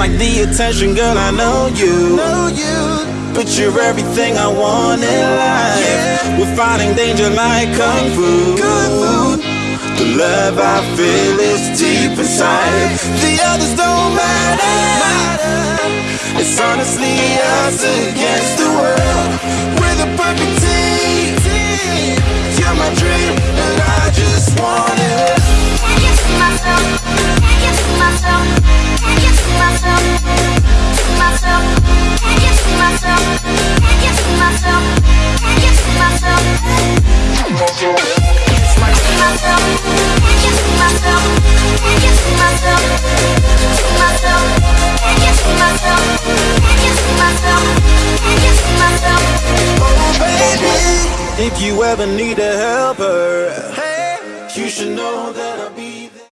Like the attention, girl, I know you. Know you. But you're everything I want in life. Yeah. We're fighting danger like kung fu. Kung fu. The love I feel is deep inside. The others don't honestly us against the world. We're the perfect team. You're my dream, and I just want it. Can't get to. Can't myself. Ever need a helper, Hey. you should know that.